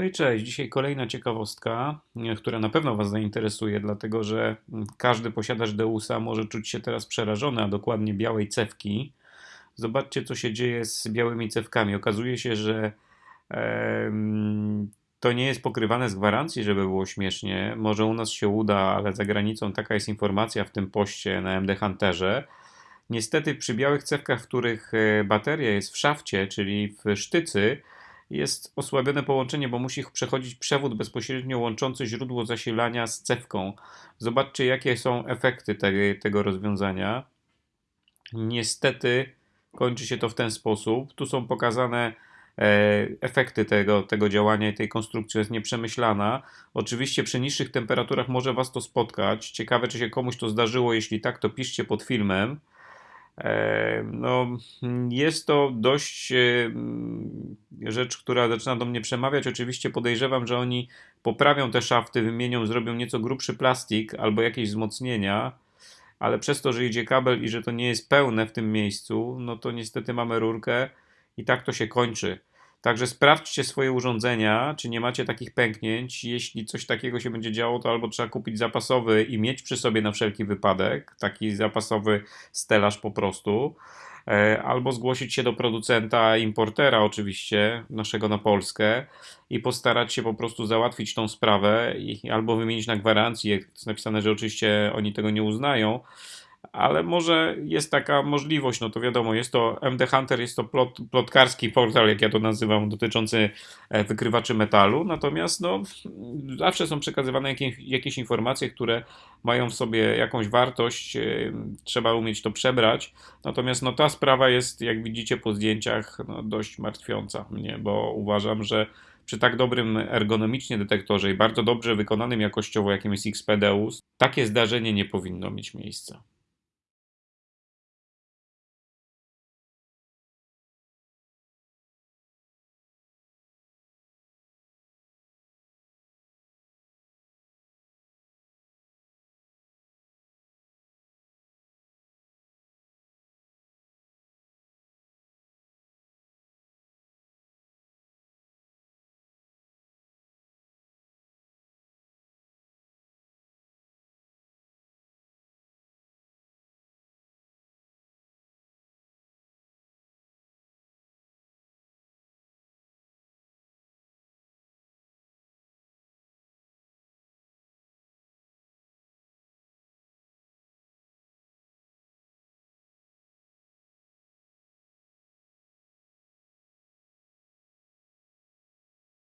No i cześć. Dzisiaj kolejna ciekawostka, która na pewno Was zainteresuje, dlatego że każdy posiadacz Deusa może czuć się teraz przerażony, a dokładnie białej cewki. Zobaczcie, co się dzieje z białymi cewkami. Okazuje się, że e, to nie jest pokrywane z gwarancji, żeby było śmiesznie. Może u nas się uda, ale za granicą taka jest informacja w tym poście na MD Hunterze. Niestety przy białych cewkach, w których e, bateria jest w szafcie, czyli w sztycy, jest osłabione połączenie, bo musi przechodzić przewód bezpośrednio łączący źródło zasilania z cewką. Zobaczcie, jakie są efekty te, tego rozwiązania. Niestety kończy się to w ten sposób. Tu są pokazane e, efekty tego, tego działania i tej konstrukcji jest nieprzemyślana. Oczywiście przy niższych temperaturach może Was to spotkać. Ciekawe, czy się komuś to zdarzyło. Jeśli tak, to piszcie pod filmem. No, jest to dość rzecz, która zaczyna do mnie przemawiać. Oczywiście podejrzewam, że oni poprawią te szafty, wymienią, zrobią nieco grubszy plastik albo jakieś wzmocnienia, ale przez to, że idzie kabel i że to nie jest pełne w tym miejscu, no to niestety mamy rurkę i tak to się kończy. Także sprawdźcie swoje urządzenia, czy nie macie takich pęknięć. Jeśli coś takiego się będzie działo, to albo trzeba kupić zapasowy i mieć przy sobie na wszelki wypadek, taki zapasowy stelaż po prostu, e, albo zgłosić się do producenta, importera oczywiście, naszego na Polskę i postarać się po prostu załatwić tą sprawę albo wymienić na gwarancji, jest napisane, że oczywiście oni tego nie uznają, ale może jest taka możliwość, no to wiadomo, jest to MD Hunter, jest to plot, plotkarski portal, jak ja to nazywam, dotyczący e, wykrywaczy metalu, natomiast no, zawsze są przekazywane jakieś, jakieś informacje, które mają w sobie jakąś wartość, e, trzeba umieć to przebrać, natomiast no, ta sprawa jest, jak widzicie po zdjęciach, no, dość martwiąca mnie, bo uważam, że przy tak dobrym ergonomicznie detektorze i bardzo dobrze wykonanym jakościowo, jakim jest XPDeus, takie zdarzenie nie powinno mieć miejsca.